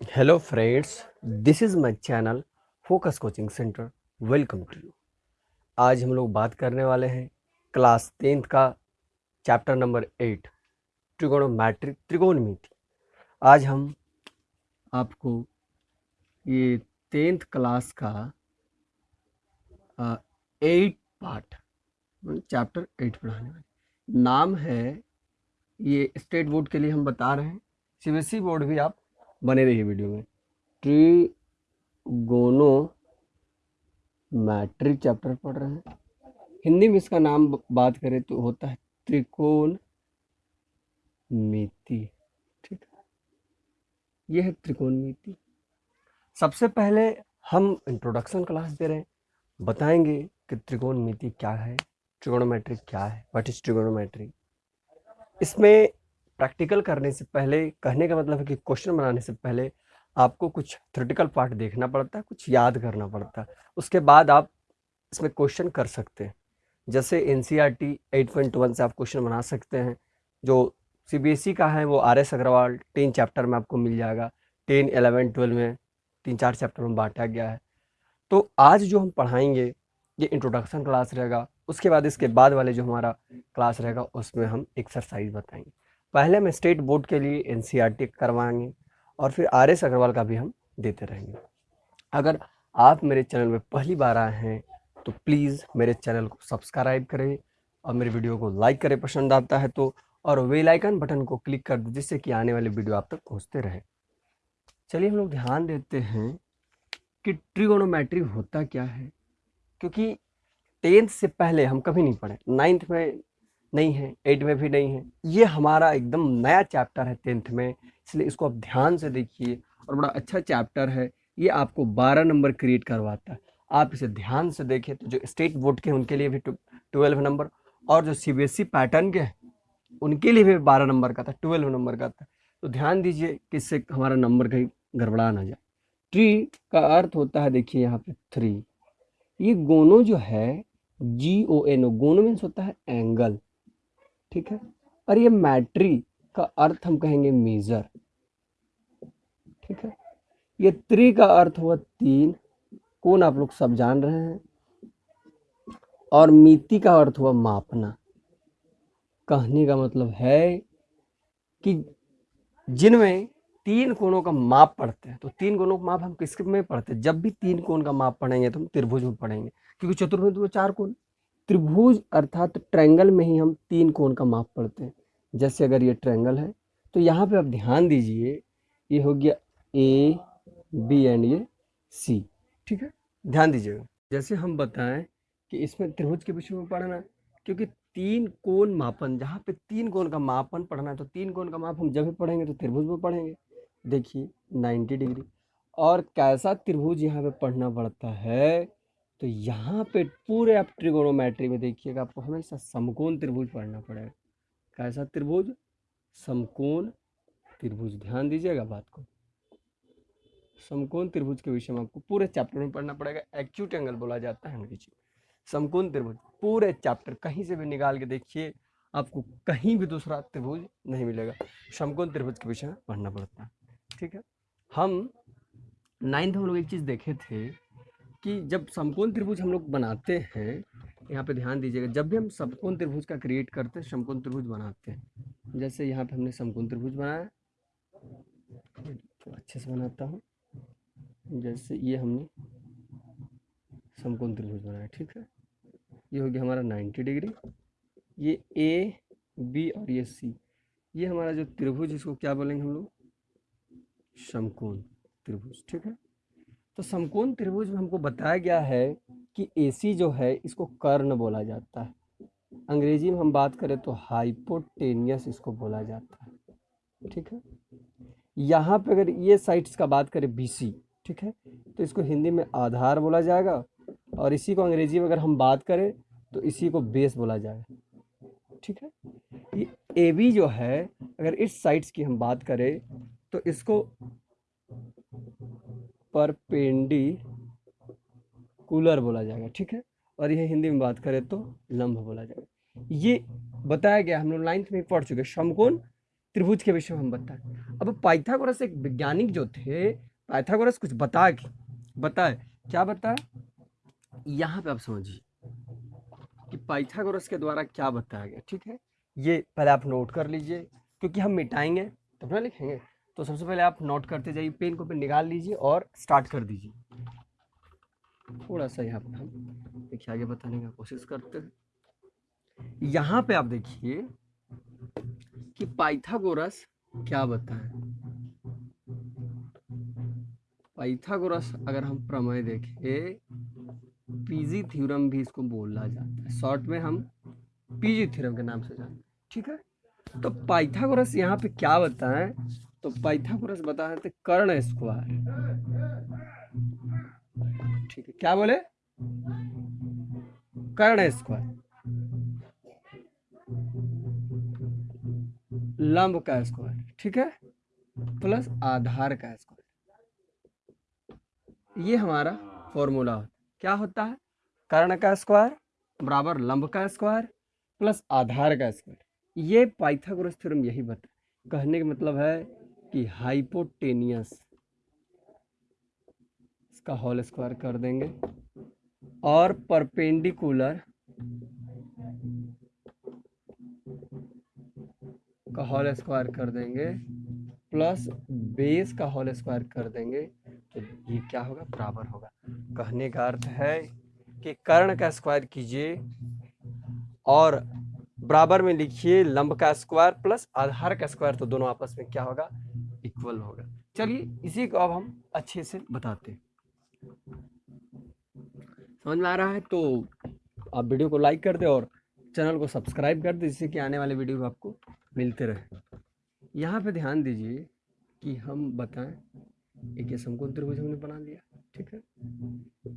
Hello friends, this is my channel Focus Coaching Center. Welcome to you. आज हम लोग बात करने वाले हैं क्लास टेंथ का चैप्टर नंबर एट ट्रिगोनोमेट्रिक त्रिकोणमिति आज हम आपको ये टेंथ क्लास का एट पार्ट चैप्टर एट पढ़ाने वाले नाम है ये स्टेट बोर्ड के लिए हम बता रहे हैं सीबीएसई बोर्ड भी आप बने रहिए वीडियो में। ट्रिगोनो मैट्रिक चैप्टर पढ़ रहे हैं। हिंदी में इसका नाम बात करें तो होता है त्रिकोण मिति। ठीक है। यह है त्रिकोण मिति। सबसे पहले हम इंट्रोडक्शन क्लास दे रहे हैं। बताएँगे कि त्रिकोण मिति क्या है ट्रिगोनोमेट्रिक क्या है व्हाट इज़ ट्रिगोनोमेट्रिक इसमें प्रैक्टिकल करने से पहले, कहने का मतलब है कि क्वेश्चन बनाने से पहले आपको कुछ थ्रिटिकल पार्ट देखना पड़ता है, कुछ याद करना पड़ता है। उसके बाद आप इसमें क्वेश्चन कर सकते हैं। जैसे N C R T eight point one से आप क्वेश्चन बना सकते हैं, जो सी बी एस ई का है, वो R S Agarwal ten chapter में आपको मिल जाएगा। टेन एलेवन ट्वेल्व में तीन चार चैप्टर में बांटा गया है। तो आज जो हम पढ़ाएँगे, ये इंट्रोडक्शन क्लास रहेगा। उसके बाद, इसके बाद वाले जो हमारा क्लास रहेगा, उसमें हम एक्सरसाइज बताएँगे। पहले हम स्टेट बोर्ड के लिए एन करवाएँगे और फिर आर एस अग्रवाल का भी हम देते रहेंगे। अगर आप मेरे चैनल में पहली बार आए हैं तो प्लीज़ मेरे चैनल को सब्सक्राइब करें और मेरे वीडियो को लाइक करें, पसंद आता है तो और वेल आइकन बटन को क्लिक कर दो जिससे कि आने वाले वीडियो आप तक पहुँचते रहे। चलिए हम लोग ध्यान देते हैं कि ट्रिगोनोमेट्री होता क्या है, क्योंकि टेंथ से पहले हम कभी नहीं पढ़े। नाइन्थ में नहीं है एट में भी नहीं है। ये हमारा एकदम नया चैप्टर है टेंथ में, इसलिए इसको आप ध्यान से देखिए और बड़ा अच्छा चैप्टर है। ये आपको बारह नंबर क्रिएट करवाता है। आप इसे ध्यान से देखें तो जो स्टेट बोर्ड के उनके लिए भी ट्वेल्व नंबर और जो सी बी पैटर्न के उनके लिए भी बारह नंबर का था ट्वेल्व नंबर का था। तो ध्यान दीजिए कि इससे हमारा नंबर कहीं गड़बड़ा ना जाए। ट्री का अर्थ होता है, देखिए यहाँ पे थ्री ये गोनो जो है जी ओ एन ओ गोनो मीन्स होता है एंगल ठीक है? और ये मैट्री का अर्थ हम कहेंगे मेजर ठीक है? ये त्रि का अर्थ हुआ तीन। कौन आप लोग सब जान रहे हैं? और मिति का अर्थ हुआ मापना। कहने का मतलब है कि जिनमें तीन कोणों का माप पढ़ते हैं तो तीन कोणों का माप हम किसके में पढ़ते हैं? जब भी तीन कोण का माप पढ़ेंगे तो हम त्रिभुज में पढ़ेंगे, क्योंकि चतुर्भुज तो चार कोण। त्रिभुज अर्थात ट्रायंगल में ही हम तीन कोण का माप पढ़ते हैं। जैसे अगर ये ट्रायंगल है तो यहाँ पे आप ध्यान दीजिए, ये हो गया ए बी एंड ये सी ठीक है? ध्यान दीजिएगा जैसे हम बताएँ कि इसमें त्रिभुज के विषय में पढ़ना है, क्योंकि तीन कोण मापन, जहाँ पे तीन कोण का मापन पढ़ना है तो तीन कोण का माप हम जब भी पढ़ेंगे तो त्रिभुज में पढ़ेंगे। देखिए नाइन्टी डिग्री। और कैसा त्रिभुज यहाँ पे पढ़ना पड़ता है? तो यहाँ पे पूरे आप ट्रिगोनोमेट्री में देखिएगा आपको हमेशा समकोण त्रिभुज पढ़ना पड़ेगा। कैसा त्रिभुज? समकोण त्रिभुज। ध्यान दीजिएगा बात को। समकोण त्रिभुज के विषय में आपको पूरे चैप्टर में पढ़ना पड़ेगा। एक्यूट एंगल बोला जाता है अंग्रेज़ी समकोण त्रिभुज। पूरे चैप्टर कहीं से भी निकाल के देखिए, आपको कहीं भी दूसरा त्रिभुज नहीं मिलेगा। समकोण त्रिभुज के विषय में पढ़ना पड़ता है। ठीक है? हम नाइन्थ हम लोग एक चीज़ देखे थे कि जब समकोण त्रिभुज हम लोग बनाते हैं, यहाँ पे ध्यान दीजिएगा, जब भी हम समकोण त्रिभुज का क्रिएट करते हैं, समकोण त्रिभुज बनाते हैं। जैसे यहाँ पे हमने समकोण त्रिभुज बनाया। तो अच्छे से बनाता हूँ। जैसे ये हमने समकोण त्रिभुज बनाया, ठीक है? ये हो गया हमारा 90 डिग्री। ये ए बी और ये सी ये हमारा जो त्रिभुज, इसको क्या बोलेंगे हम लोग? समकोण त्रिभुज, ठीक है? तो समकोण त्रिभुज में हमको बताया गया है कि एसी जो है, इसको कर्ण बोला जाता है। अंग्रेज़ी में हम बात करें तो हाइपोटेनियस इसको बोला जाता है। ठीक है? यहाँ पे अगर ये साइट्स का बात करें बीसी ठीक है? तो इसको हिंदी में आधार बोला जाएगा और इसी को अंग्रेज़ी में अगर हम बात करें तो इसी को बेस बोला जाएगा। ठीक है? ये ए बी जो है, अगर इस साइट्स की हम बात करें तो इसको परपेंडी कूलर बोला जाएगा, ठीक है? और यह हिंदी में बात करें तो लंब बोला जाएगा। ये बताया गया, हम लोग नाइन्थ में पढ़ चुके समकोण त्रिभुज के विषय में हम बताएँ। अब पाइथागोरस एक वैज्ञानिक जो थे, पाइथागोरस कुछ बता के, बताए। क्या बताए यहाँ पे आप समझिए कि पाइथागोरस के द्वारा क्या बताया गया, ठीक है? ये पहले आप नोट कर लीजिए, क्योंकि हम मिटाएँगे, तब ना लिखेंगे। तो सबसे पहले आप नोट करते जाइए पेन को पेन निकाल लीजिए और स्टार्ट कर दीजिए। थोड़ा सा यहाँ पर हम देखिए, आगे बताने का कोशिश करते हैं। यहाँ पे आप देखिए कि पाइथागोरस क्या बताएँ। पाइथागोरस अगर हम प्रमेय देखें, पीजी थ्योरम भी इसको बोला जाता है। शॉर्ट में हम पीजी थ्योरम के नाम से जानते हैं, ठीक है? तो पाइथागोरस यहाँ पे क्या बताएँ? तो पाइथागोरस बताए थे कर्ण स्क्वायर ठीक है, क्या बोले? कर्ण स्क्वायर लंब का स्क्वायर ठीक है? प्लस आधार का स्क्वायर ये हमारा फॉर्मूला होता क्या होता है? कर्ण का स्क्वायर बराबर लंब का स्क्वायर प्लस आधार का स्क्वायर ये पाइथागोरस थ्योरम यही बता, कहने का मतलब है कि हाइपोटेनियस इसका होल स्क्वायर कर देंगे। और परपेंडिकुलर का होल स्क्वायर कर देंगे प्लस बेस का होल स्क्वायर कर देंगे। तो ये क्या होगा? बराबर होगा। कहने का अर्थ है कि कर्ण का स्क्वायर कीजिए और बराबर में लिखिए लंब का स्क्वायर प्लस आधार का स्क्वायर तो दोनों आपस में क्या होगा? इक्वल होगा। चलिए, इसी को अब हम अच्छे से बताते समझ में आ रहा है? तो आप वीडियो को लाइक कर दे और चैनल को सब्सक्राइब कर दे, जिससे कि आने वाले वीडियो आपको मिलते रहे। यहाँ पे ध्यान दीजिए कि हम बताएँ, एक ये समकोण त्रिभुज हमने बना लिया ठीक है?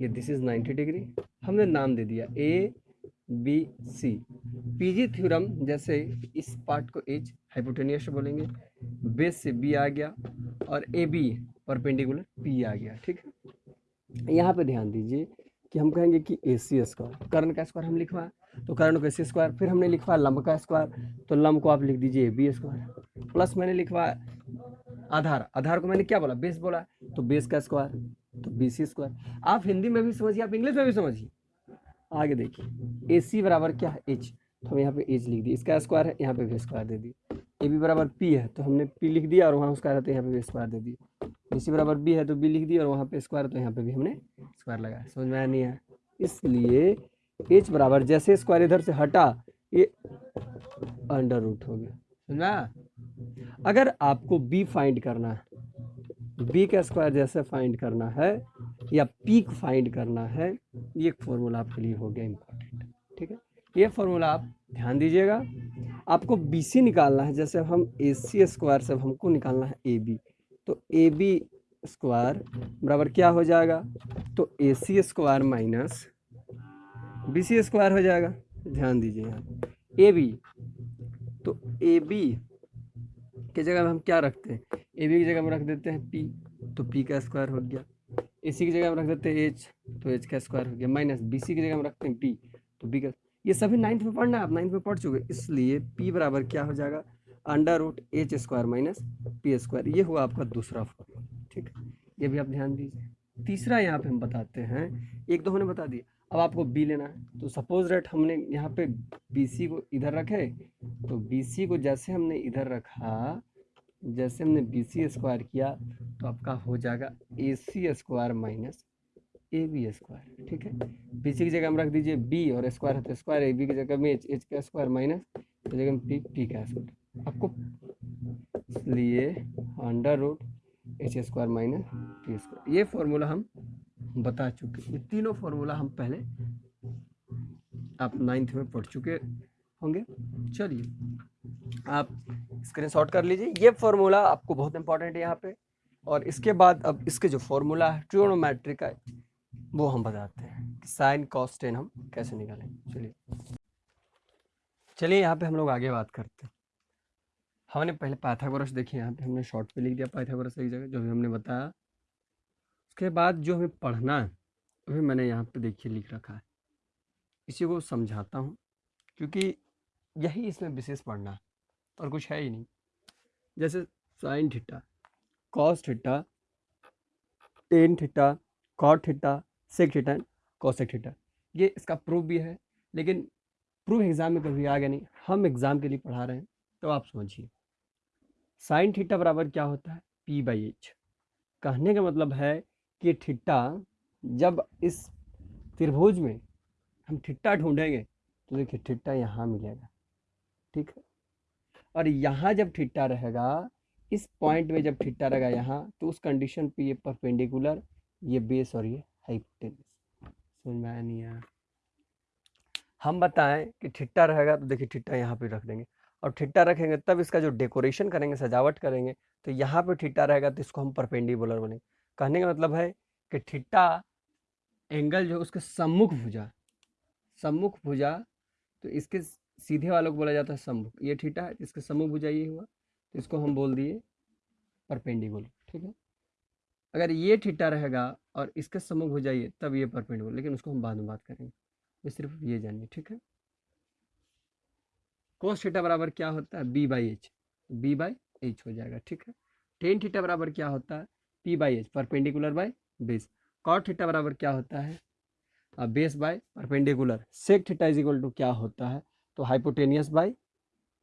ये दिस इज़ 90 डिग्री हमने नाम दे दिया A B, C. PG theorem जैसे इस पार्ट को एच हाइपोटेनियस बोलेंगे। बेस से बी आ गया और ए बी परपेंडिकुलर पी आ गया, ठीक है? यहाँ पे ध्यान दीजिए कि हम कहेंगे कि ए सी स्क्वायर। कर्ण का स्क्वायर हम लिखवा तो कर्ण को ए सी स्क्वायर। फिर हमने लिखवा लंब का स्क्वायर तो लंब को आप लिख दीजिए ए बी स्क्वायर। प्लस मैंने लिखवा आधार। आधार को मैंने क्या बोला? बेस बोला तो बेस का स्क्वायर तो बी सी स्क्वायर। आप हिंदी में भी समझिए, आप इंग्लिश में भी समझिए। आगे देखिए ए सी बराबर क्या है? एच तो हम यहाँ पे एच लिख दिए इसका स्क्वायर है, यहाँ पे भी स्क्वायर दे दिए ए बी बराबर पी है तो हमने पी लिख दिया और वहाँ उसका है, यहाँ पे भी स्क्वायर दे दिए बी सी बराबर बी है तो बी लिख दिया और वहाँ पे स्क्वायर तो यहाँ पे भी हमने स्क्वायर लगाया। समझ में आया नहीं आया? इसलिए एच बराबर जैसे स्क्वायर इधर से हटा, ये अंडर रूट हो गया। समझ अगर आपको बी फाइंड करना है बी का स्क्वायर जैसे फाइंड करना है या पीक फाइंड करना है, ये फॉर्मूला आपके लिए हो गया इम्पोर्टेंट ठीक है? ये फॉर्मूला आप ध्यान दीजिएगा। आपको बी सी निकालना है, जैसे हम ए सी स्क्वायर से हमको निकालना है ए बी तो ए बी स्क्वायर बराबर क्या हो जाएगा? तो A C square minus B C square हो जाएगा। ध्यान दीजिए यहाँ। ए बी तो ए बी की जगह हम क्या रखते हैं? ए बी की जगह में रख देते हैं पी तो पी का स्क्वायर हो गया। ए सी की जगह में रख देते हैं एच तो एच का स्क्वायर हो गया माइनस बी सी की जगह में रखते हैं पी तो बी का ये सभी नाइन्थ में पढ़ना है, आप नाइन्थ में पढ़ चुके इसलिए पी बराबर क्या हो जाएगा? Under root H square minus P square ये हुआ आपका दूसरा फॉर्मूला ठीक ये भी आप ध्यान दीजिए। तीसरा यहाँ पे हम बताते हैं, एक दो हमने बता दिया, अब आपको बी लेना है तो सपोज़ रेट हमने यहाँ पे बी सी को इधर रखे तो बी सी को जैसे हमने इधर रखा, जैसे हमने बी सी स्क्वायर किया तो आपका हो जाएगा A C square minus A B square ठीक है? बी सी की जगह हम रख दीजिए बी और स्क्वायर है तो स्क्वायर ए बी की जगह में एच एच का स्क्वायर माइनस तो जगह में पी पी का स्क्वायर आपको इसलिए under root H square minus P square ये फॉर्मूला हम बता चुके ये तीनों फॉर्मूला हम पहले आप नाइन्थ में पढ़ चुके होंगे। चलिए, आप स्क्रीन शॉट कर लीजिए। ये फॉर्मूला आपको बहुत इंपॉर्टेंट है यहाँ पे। और इसके बाद अब इसके जो फॉर्मूला है ट्रियोनोमेट्री का, वो हम बताते हैं कि साइन कॉस टेन हम कैसे निकालें। चलिए। चलिए, यहाँ पे हम लोग आगे बात करते हैं। हमने पहले पाइथागोरस देखी, यहाँ पे हमने शॉर्ट पे लिख दिया पाइथागोरस एक जगह, जो भी हमने बताया। उसके बाद जो हमें पढ़ना है वही मैंने यहाँ पे देखिए लिख रखा है। इसी को समझाता हूँ, क्योंकि यही इसमें विशेष पढ़ना है, और कुछ है ही नहीं। जैसे sine theta cos theta tan theta cot theta sec theta cosec theta ये इसका प्रूफ भी है, लेकिन प्रूफ एग्ज़ाम में कभी आ गया नहीं। हम एग्ज़ाम के लिए पढ़ा रहे हैं तो आप समझिए। साइन थीटा बराबर क्या होता है? पी बाई एच कहने का मतलब है कि थीटा जब इस त्रिभुज में हम ठिट्टा ढूंढेंगे तो देखिए ठिट्टा यहाँ मिलेगा, ठीक है? और यहाँ जब ठिट्टा रहेगा इस पॉइंट में जब ठिट्टा रहेगा यहाँ तो उस कंडीशन पे ये परपेंडिकुलर ये बेस और ये हाइपोटेनस समझ में आया नहीं आया? हम बताएँ कि ठिट्टा रहेगा तो देखिए ठिट्टा यहाँ पे रख देंगे। और ठिट्टा रखेंगे, तब इसका जो डेकोरेशन करेंगे, सजावट करेंगे तो यहाँ पे ठिट्टा रहेगा तो इसको हम परपेंडिकुलर बनेंगे कहने का मतलब है कि ठिट्टा एंगल जो उसके सम्मुख भुजा सम्मुख भुजा तो इसके सीधे वालों को बोला जाता है सम्मुख। ये ठीटा है इसके सम्मुख भुजा ये हुआ। तो इसको हम बोल दिए परपेंडिकुलर, ठीक है? अगर ये ठीटा रहेगा और इसके सम्मुख हो जाइए, तब ये परपेंडिकुलर, लेकिन उसको हम बाद में बात करेंगे। ये सिर्फ़ ये जानिए, ठीक है? कोस थीटा बराबर क्या होता है? B by H B by H हो जाएगा, ठीक है? टेन थीटा बराबर क्या होता है? P by H perpendicular by base cot theta बराबर क्या होता है? Base by perpendicular. Sec theta is equal to क्या होता है? तो hypotenuse by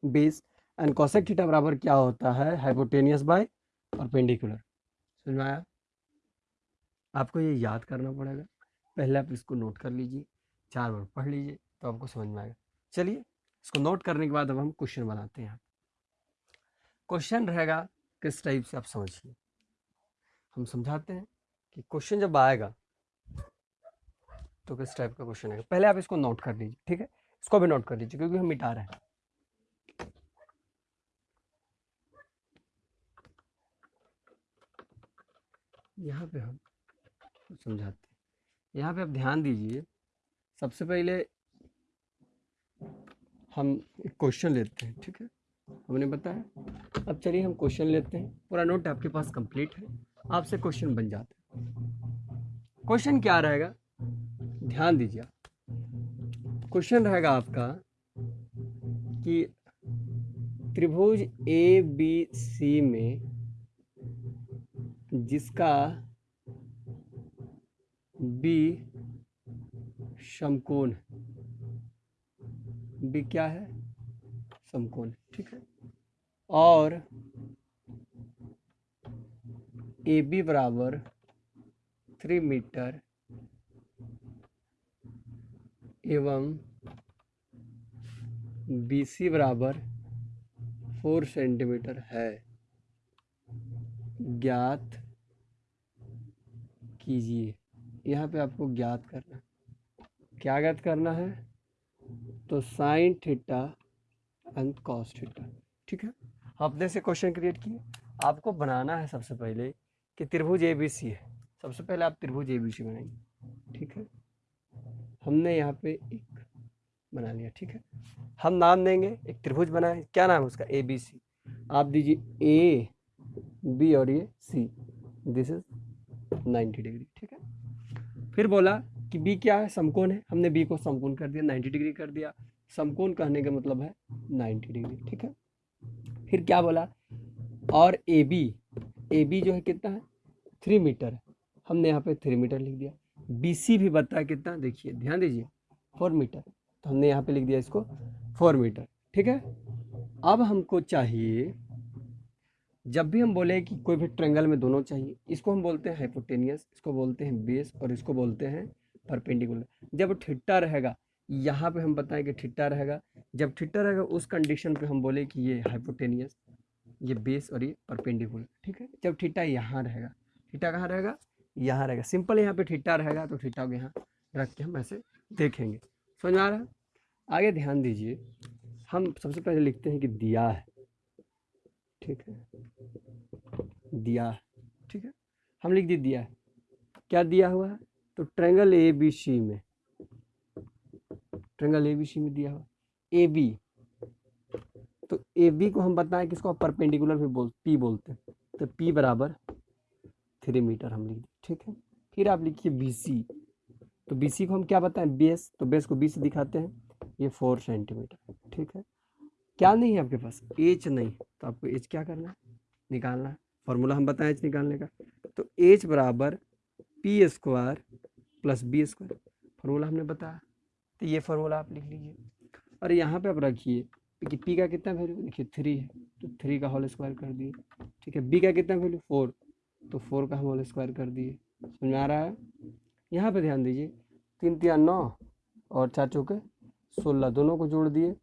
base and cosec theta बराबर क्या होता है? हाइपोटेनियस बाय परपेंडिकुलर समझ में आया आपको ये याद करना पड़ेगा। पहले आप इसको नोट कर लीजिए। चार बार पढ़ लीजिए तो आपको समझ में आएगा। चलिए, इसको नोट करने के बाद अब हम क्वेश्चन बनाते हैं। क्वेश्चन रहेगा, किस टाइप से आप समझिए? हम समझाते हैं कि क्वेश्चन जब आएगा तो किस टाइप का क्वेश्चन आएगा? पहले आप इसको नोट कर लीजिए, ठीक है? इसको भी नोट कर लीजिए, क्योंकि हम मिटा रहे हैं। यहाँ पे हम समझाते हैं। यहाँ पे आप ध्यान दीजिए, सबसे पहले हम एक क्वेश्चन लेते हैं, ठीक है? हमने बताया? अब चलिए हम क्वेश्चन लेते हैं। पूरा नोट आपके पास कंप्लीट है। आपसे क्वेश्चन बन जाते हैं। क्वेश्चन क्या रहेगा? ध्यान दीजिए क्वेश्चन रहेगा आपका कि त्रिभुज ए बी सी में जिसका बी समकोण बी क्या है? समकोण ठीक है? और ए बी बराबर थ्री मीटर एवं बी सी बराबर फोर सेंटीमीटर है। ज्ञात कीजिए। यहाँ पे आपको ज्ञात करना। क्या ज्ञात करना है? तो sine theta and cos theta. ठीक है? अपने से क्वेश्चन क्रिएट किए। आपको बनाना है सबसे पहले कि त्रिभुज ए बी सी है। सबसे पहले आप त्रिभुज ए बी सी बनाएँगे ठीक है? हमने यहाँ पे एक बना लिया। ठीक है? हम नाम देंगे, एक त्रिभुज बनाए। क्या नाम है उसका? ए बी सी आप दीजिए ए बी और ये सी दिस इज़ 90 डिग्री, ठीक है? फिर बोला कि बी क्या है? समकोण है। हमने बी को समकोण कर दिया 90 डिग्री कर दिया। समकोण कहने का मतलब है 90 डिग्री, ठीक है? फिर क्या बोला? और ए बी ए बी जो है कितना है? थ्री मीटर हमने यहाँ पे थ्री मीटर लिख दिया। बी सी भी बताया कितना? देखिए, ध्यान दीजिए, फोर मीटर। तो हमने यहाँ पे लिख दिया इसको फोर मीटर, ठीक है? अब हमको चाहिए जब भी हम बोले कि कोई भी ट्रेंगल में दोनों चाहिए, इसको हम बोलते हैं हाइपोटेनियस इसको बोलते हैं बेस और इसको बोलते हैं परपेंडिकुलर जब ठिट्टा रहेगा, यहाँ पे हम बताएँ कि ठिट्टा रहेगा, जब ठिट्टा रहेगा, उस कंडीशन पे हम बोले कि ये हाइपोटेनियस ये बेस और ये परपेंडिकुलर ठीक है? जब ठिट्टा यहाँ रहेगा ठिट्टा कहाँ रहेगा? यहाँ रहेगा. सिंपल यहाँ पे ठिट्टा रहेगा तो ठिट्टा को यहाँ रख के हम ऐसे देखेंगे. समझ आ रहा है? आगे ध्यान दीजिए. हम सबसे पहले लिखते हैं कि दिया है. ठीक है। दिया, ठीक है। हम लिख दिए दिया। क्या दिया हुआ है? तो ट्रेंगल ए बी सी में। ट्रेंगल ए बी सी में दिया हुआ। ए बी तो ए बी को हम बताएँ, किसको परपेंडिकुलर भी बोल पी बोलते हैं। तो पी बराबर थ्री मीटर हम लिख दिए, ठीक है। फिर आप लिखिए बी सी तो बी सी को हम क्या बताएँ? बेस। तो बेस को बी से दिखाते हैं। ये फोर सेंटीमीटर ठीक है। क्या नहीं है आपके पास? एच नहीं। तो आपको एच क्या करना है? निकालना है। फॉर्मूला हम बताएँ एच निकालने का। तो एच बराबर P square plus B square formula हमने बताया। तो ये फार्मूला आप लिख लीजिए। और यहाँ पे आप रखिए कि पी का कितना वैल्यू देखिए थ्री है। तो थ्री का होल स्क्वायर कर दिए। ठीक है? बी का कितना वैल्यू फोर तो फोर का हम होल स्क्वायर कर दिए। समझ आ रहा है? यहाँ पे ध्यान दीजिए। तीन तिया नौ और चार चौके सोलह। दोनों को जोड़ दिए।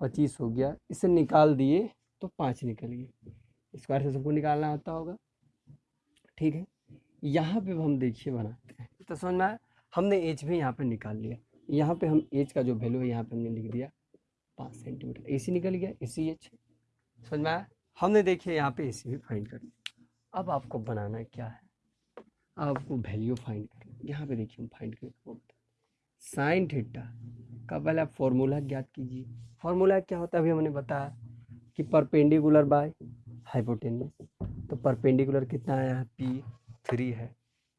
पच्चीस हो गया। इसे निकाल दिए। तो पाँच निकल गए। स्क्वायर से सबको निकालना आता होगा। ठीक है? यहाँ पे हम देखिए बनाते हैं। तो समझ में आया? हमने एच भी यहाँ पे निकाल लिया। यहाँ पे हम एच का जो वैल्यू है, यहाँ पे हमने लिख दिया पाँच सेंटीमीटर ए सी निकल गया ए सी एच समझ में आया? हमने देखिए यहाँ पे ए सी भी फाइंड कर लिया अब आपको बनाना क्या है? आपको वैल्यू फाइंड करना यहाँ पे देखिए हम फाइंड करके साइन थीटा का पहले आप फॉर्मूला ज्ञात कीजिए। फॉर्मूला क्या होता है? अभी हमने बताया। कि परपेंडिकुलर बाय हाइपोटेनस तो परपेंडिकुलर कितना आया है? पी थ्री है।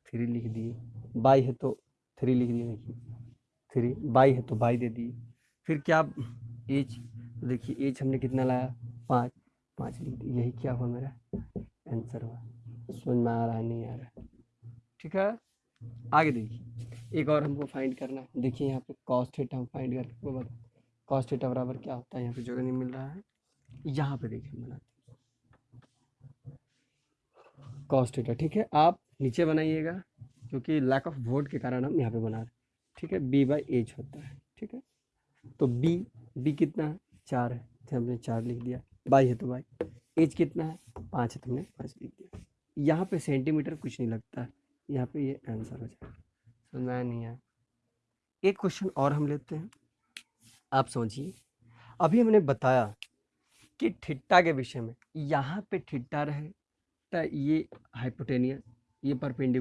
थ्री लिख दिए बाई है तो थ्री लिख दिए देखिए। थ्री बाई है तो बाई दे दिए फिर क्या एच तो देखिए, एच हमने कितना लाया? पाँच। पाँच लिख दिए यही क्या हुआ मेरा? आंसर हुआ। समझ में आ रहा है? नहीं आ रहा है। ठीक है? आगे देखिए। एक और हमको फाइंड करना है। देखिए यहाँ पे कॉस्ट थीटा हम फाइंड करके आपको बता कॉस थीटा बराबर क्या होता है? यहाँ पे जगह नहीं मिल रहा है। यहाँ पे देखिए हम बनाते कॉस ठीक है? आप नीचे बनाइएगा, क्योंकि लैक ऑफ़ वोट के कारण हम यहाँ पे बना रहे ठीक है? बी बाई एच होता है, ठीक है? तो बी बी कितना है? चार है। तो हमने चार लिख दिया। बाई है तो बाई एच कितना है? पाँच है तो हमने पाँच लिख दिया। यहाँ पे सेंटीमीटर कुछ नहीं लगता। है यहाँ पे ये आंसर हो जाएगा। समझ नहीं आया? एक क्वेश्चन और हम लेते हैं। आप समझिए। अभी हमने बताया कि ठिट्टा के विषय में यहाँ पे ठिट्टा रहे तो ये हाइपोटेनियस ये परपेंडिकुलर